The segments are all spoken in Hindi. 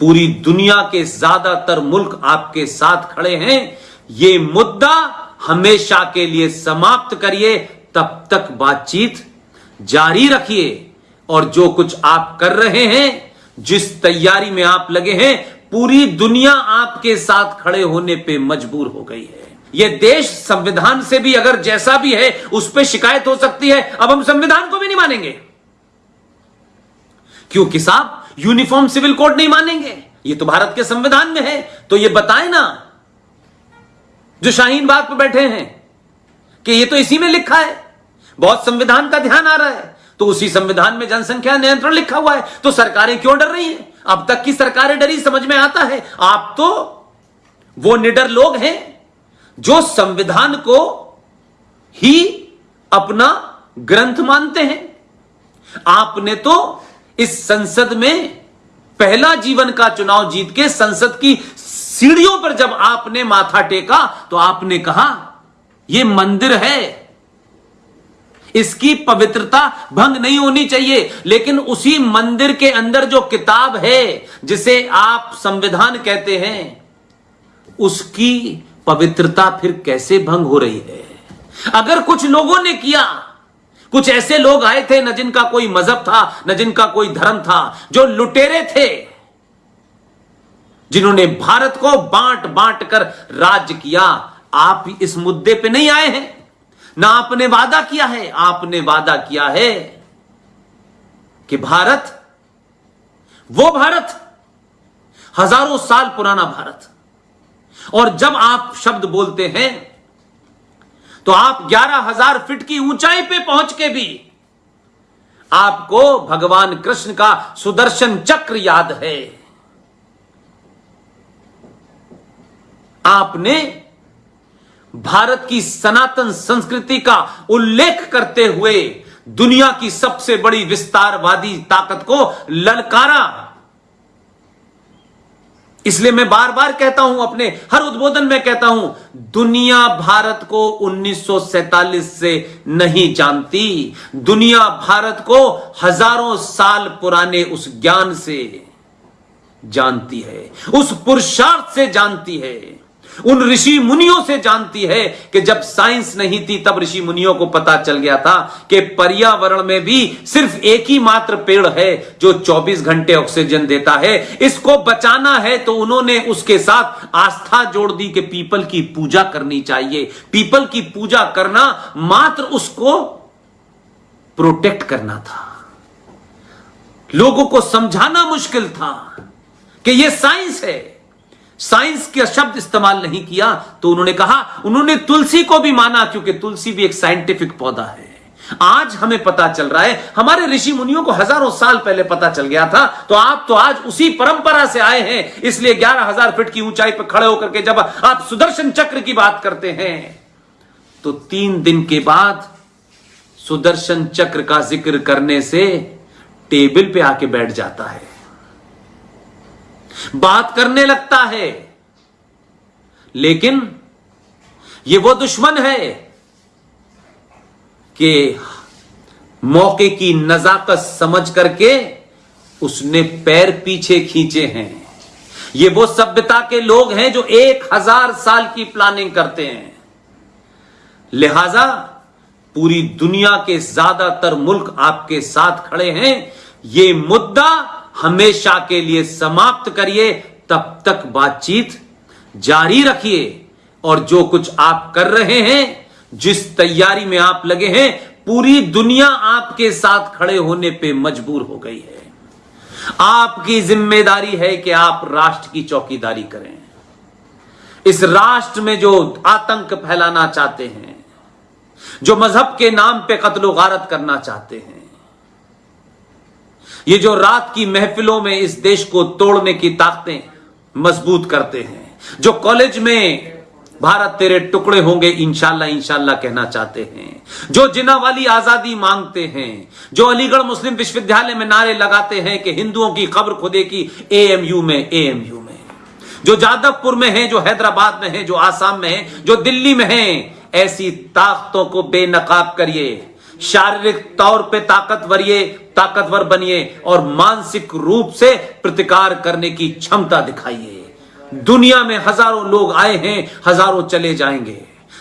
पूरी दुनिया के ज़्यादातर मुल्क आपके साथ खड़े हैं। ये मुद्दा हमेशा के लिए समाप्त करिए, तब तक बातचीत जारी रखिए। और जो कुछ आप कर रहे हैं, जिस तैयारी में आप लगे हैं, पूरी दुनिया आपके साथ खड़े होने पे मजबूर हो गई है। यह देश संविधान से भी अगर जैसा भी है, उस पर शिकायत हो सकती है। अब हम संविधान को भी नहीं मानेंगे। क्योंकि साहब यूनिफॉर्म सिविल कोड नहीं मानेंगे। ये तो भारत के संविधान में है। तो ये बताए ना, जो शाहीन बाग पर बैठे हैं, कि ये तो इसी में लिखा है। बहुत संविधान का ध्यान आ रहा है। तो उसी संविधान में जनसंख्या नियंत्रण लिखा हुआ है। तो सरकारें क्यों डर रही हैं? अब तक की सरकारें डरी, समझ में आता है। आप तो वो निडर लोग हैं, जो संविधान को ही अपना ग्रंथ मानते हैं। आपने तो इस संसद में पहला जीवन का चुनाव जीत के संसद की सीढ़ियों पर जब आपने माथा टेका तो आपने कहा यह मंदिर है। इसकी पवित्रता भंग नहीं होनी चाहिए, लेकिन उसी मंदिर के अंदर जो किताब है, जिसे आप संविधान कहते हैं, उसकी पवित्रता फिर कैसे भंग हो रही है? अगर कुछ लोगों ने किया कुछ ऐसे लोग आए थे न जिनका कोई मज़हब था, न जिनका कोई धर्म था, जो लुटेरे थे, जिन्होंने भारत को बांट बांट कर राज्य किया। आप इस मुद्दे पे नहीं आए हैं। ना आपने वादा किया है, आपने वादा किया है कि भारत, वो भारत, हज़ारों साल पुराना भारत। और जब आप शब्द बोलते हैं तो आप ग्यारह हज़ार फीट की ऊंचाई पे पहुँच के भी आपको भगवान कृष्ण का सुदर्शन चक्र याद है। आपने भारत की सनातन संस्कृति का उल्लेख करते हुए दुनिया की सबसे बड़ी विस्तारवादी ताकत को ललकारा। इसलिए मैं बार बार कहता हूँ, अपने हर उद्बोधन में कहता हूँ, दुनिया भारत को 1947 से नहीं जानती। दुनिया भारत को हज़ारों साल पुराने उस ज्ञान से जानती है, उस पुरुषार्थ से जानती है। उन ऋषि मुनियों से जानती है कि जब साइंस नहीं थी, तब ऋषि मुनियों को पता चल गया था कि पर्यावरण में भी सिर्फ़ एक ही मात्र पेड़ है जो 24 घंटे ऑक्सीजन देता है। इसको बचाना है तो उन्होंने उसके साथ आस्था जोड़ दी कि पीपल की पूजा करनी चाहिए। पीपल की पूजा करना मात्र उसको प्रोटेक्ट करना था। लोगों को समझाना मुश्किल था कि यह साइंस है। साइंस का शब्द इस्तेमाल नहीं किया तो उन्होंने कहा, उन्होंने तुलसी को भी माना, क्योंकि तुलसी भी एक साइंटिफिक पौधा है। आज हमें पता चल रहा है, हमारे ऋषि मुनियों को हज़ारों साल पहले पता चल गया था तो आप तो आज उसी परंपरा से आए हैं, इसलिए ग्यारह हज़ार फीट की ऊंचाई पर खड़े होकर के जब आप सुदर्शन चक्र की बात करते हैं तो तीन दिन के बाद सुदर्शन चक्र का ज़िक्र करने से टेबल पे आके बैठ जाता है। बात करने लगता है। लेकिन ये वो दुश्मन है कि मौके की नजाकत समझ करके उसने पैर पीछे खींचे हैं। ये वो सभ्यता के लोग हैं जो एक हज़ार साल की प्लानिंग करते हैं। लिहाजा पूरी दुनिया के ज़्यादातर मुल्क आपके साथ खड़े हैं। ये मुद्दा हमेशा के लिए समाप्त करिए, तब तक बातचीत जारी रखिए। और जो कुछ आप कर रहे हैं, जिस तैयारी में आप लगे हैं, पूरी दुनिया आपके साथ खड़े होने पे मजबूर हो गई है। आपकी ज़िम्मेदारी है कि आप राष्ट्र की चौकीदारी करें। इस राष्ट्र में जो आतंक फैलाना चाहते हैं, जो मज़हब के नाम पे कत्लो गारत करना चाहते हैं ये जो रात की महफिलों में इस देश को तोड़ने की ताकतें मज़बूत करते हैं, जो कॉलेज में भारत तेरे टुकड़े होंगे इंशाला इंशाला कहना चाहते हैं, जो जिना वाली आज़ादी मांगते हैं, जो अलीगढ़ मुस्लिम विश्वविद्यालय में नारे लगाते हैं कि हिंदुओं की खबर खुदे की एएमयू में एएमयू में, जो जादवपुर में है, जो हैदराबाद में है, जो आसाम में है, जो दिल्ली में है, ऐसी ताकतों को बेनकाब करिए। शारीरिक तौर पे ताकतवरिए ताकतवर बनिए और मानसिक रूप से प्रतिकार करने की क्षमता दिखाइए। दुनिया में हज़ारों लोग आए हैं, हज़ारों चले जाएँगे।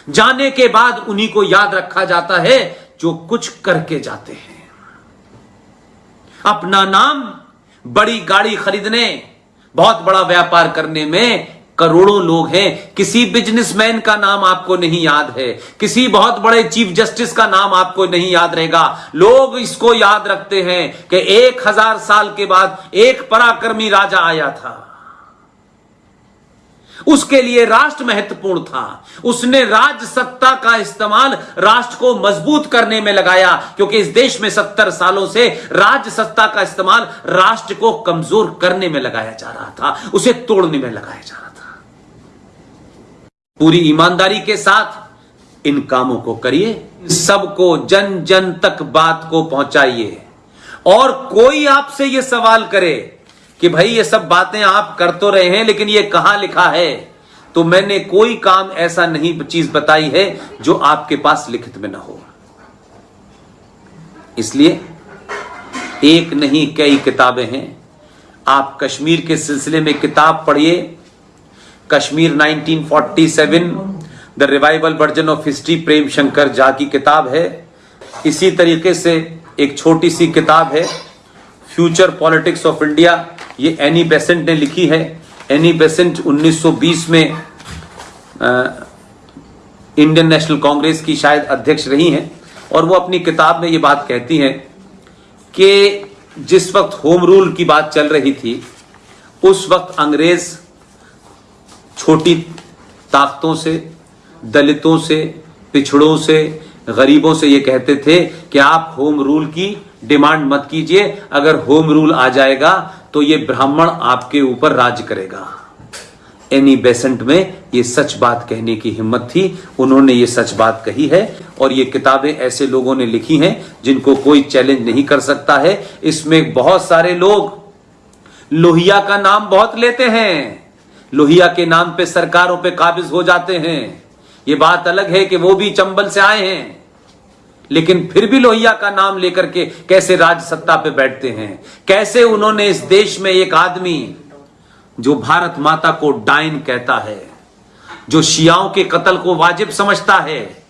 जाने के बाद उन्हीं को याद रखा जाता है जो कुछ करके जाते हैं। अपना नाम, बड़ी गाड़ी खरीदने, बहुत बड़ा व्यापार करने में करोड़ों लोग हैं। किसी बिजनेसमैन का नाम आपको नहीं याद है। किसी बहुत बड़े चीफ जस्टिस का नाम आपको नहीं याद रहेगा। लोग इसको याद रखते हैं कि एक हज़ार साल के बाद एक पराक्रमी राजा आया था। उसके लिए राष्ट्र महत्वपूर्ण था। उसने राज सत्ता का इस्तेमाल राष्ट्र को मज़बूत करने में लगाया, क्योंकि इस देश में सत्तर सालों से राज सत्ता का इस्तेमाल राष्ट्र को कमज़ोर करने में लगाया जा रहा था। उसे तोड़ने में लगाया जा रहा था। पूरी ईमानदारी के साथ इन कामों को करिए सबको जन जन तक बात को पहुंचाइए। और कोई आपसे यह सवाल करे कि भाई ये सब बातें आप कर तो रहे हैं, लेकिन ये कहाँ लिखा है? तो मैंने कोई काम ऐसा नहीं चीज़ बताई है जो आपके पास लिखित में ना हो। इसलिए एक नहीं कई किताबें हैं। आप कश्मीर के सिलसिले में किताब पढ़िए Kashmir 1947 the revival version of history Prem Shankar Jha की किताब है। इसी तरीके से एक छोटी सी किताब है, फ्यूचर पॉलिटिक्स ऑफ़ इंडिया। ये एनी बेसेंट ने लिखी है। एनी बेसेंट 1920 में इंडियन नेशनल कांग्रेस की शायद अध्यक्ष रही हैं और वो अपनी किताब में ये बात कहती हैं कि जिस वक्त होम रूल की बात चल रही थी, उस वक्त अंग्रेज़ छोटी ताकतों से, दलितों से, पिछड़ों से, गरीबों से ये कहते थे कि आप होम रूल की डिमांड मत कीजिए, अगर होम रूल आ जाएगा तो ये ब्राह्मण आपके ऊपर राज करेगा। एनी बेसेंट में ये सच बात कहने की हिम्मत थी, उन्होंने ये सच बात कही है और ये किताबें ऐसे लोगों ने लिखी हैं जिनको कोई चैलेंज नहीं कर सकता है। इसमें बहुत सारे लोग लोहिया का नाम बहुत लेते हैं। लोहिया के नाम पे सरकारों पे काबिज हो जाते हैं। ये बात अलग है कि वो भी चंबल से आए हैं। लेकिन फिर भी लोहिया का नाम लेकर के कैसे राज सत्ता पे बैठते हैं? कैसे उन्होंने इस देश में एक आदमी जो भारत माता को डाइन कहता है जो शियाओं के कत्ल को वाजिब समझता है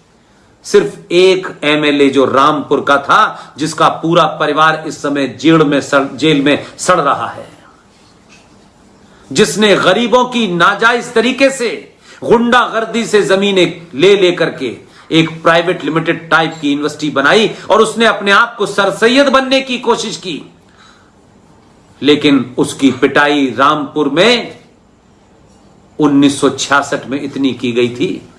सिर्फ़ एक एमएलए जो रामपुर का था जिसका पूरा परिवार इस समय जेल में सड़, जेल में सड़ रहा है। जिसने गरीबों की नाजायज तरीके से गुंडागर्दी से जमीनें ले लेकर के एक प्राइवेट लिमिटेड टाइप की यूनिवर्सिटी बनाई और उसने अपने आप को सरसैयद बनने की कोशिश की। लेकिन उसकी पिटाई रामपुर में 1966 में इतनी की गई थी।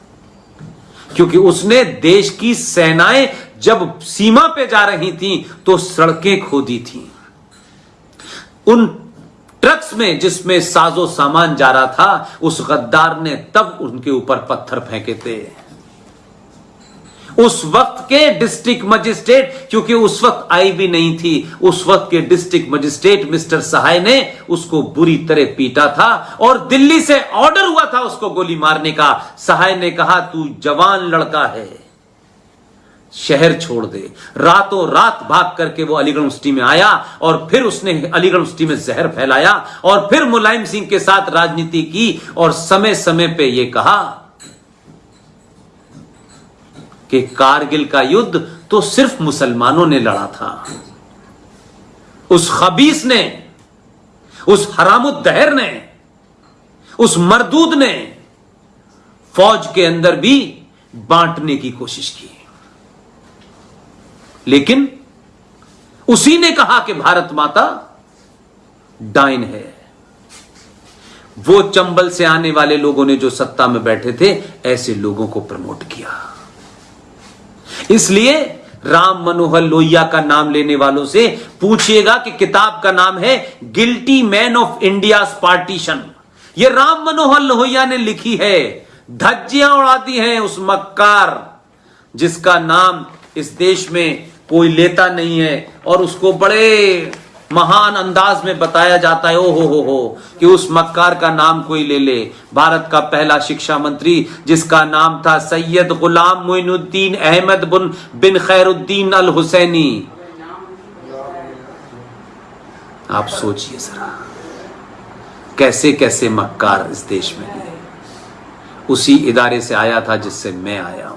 क्योंकि उसने देश की सेनाएँ जब सीमा पे जा रही थी तो सड़कें खोदी थी। उन ट्रक्स में जिसमें साजो सामान जा रहा था, उस गद्दार ने तब उनके ऊपर पत्थर फेंके थे। उस वक्त के डिस्ट्रिक्ट मजिस्ट्रेट, क्योंकि उस वक्त आई भी नहीं थी, उस वक्त के डिस्ट्रिक्ट मजिस्ट्रेट मिस्टर सहाय ने उसको बुरी तरह पीटा था और दिल्ली से ऑर्डर हुआ था उसको गोली मारने का। सहाय ने कहा, तू जवान लड़का है। शहर छोड़ दे। रातों रात भाग करके वो अलीगढ़ यूनिवर्सिटी में आया और फिर उसने अलीगढ़ यूनिवर्सिटी में जहर फैलाया और फिर मुलायम सिंह के साथ राजनीति की और समय समय पे ये कहा कि कारगिल का युद्ध तो सिर्फ़ मुसलमानों ने लड़ा था। उस खबीस ने, उस हरामुद्दहर ने, उस मरदूद ने फौज के अंदर भी बांटने की कोशिश की। लेकिन उसी ने कहा कि भारत माता डाइन है। वो चंबल से आने वाले लोगों ने जो सत्ता में बैठे थे, ऐसे लोगों को प्रमोट किया। इसलिए राम मनोहर लोहिया का नाम लेने वालों से पूछिएगा कि किताब का नाम है guilty man of India partition. यह राम मनोहर लोहिया ने लिखी है। धज्जियाँ उड़ाती हैं उस मक्कार, जिसका नाम इस देश में कोई लेता नहीं है और उसको बड़े महान अंदाज में बताया जाता है ओ हो हो हो कि उस मक्कार का नाम कोई ले ले। भारत का पहला शिक्षा मंत्री, जिसका नाम था सैयद गुलाम मोइनुद्दीन अहमद बिन बिन खैरुद्दीन अल हुसैनी आप सोचिए जरा, कैसे कैसे मक्कार इस देश में उसी इदारे से आया था जिससे मैं आया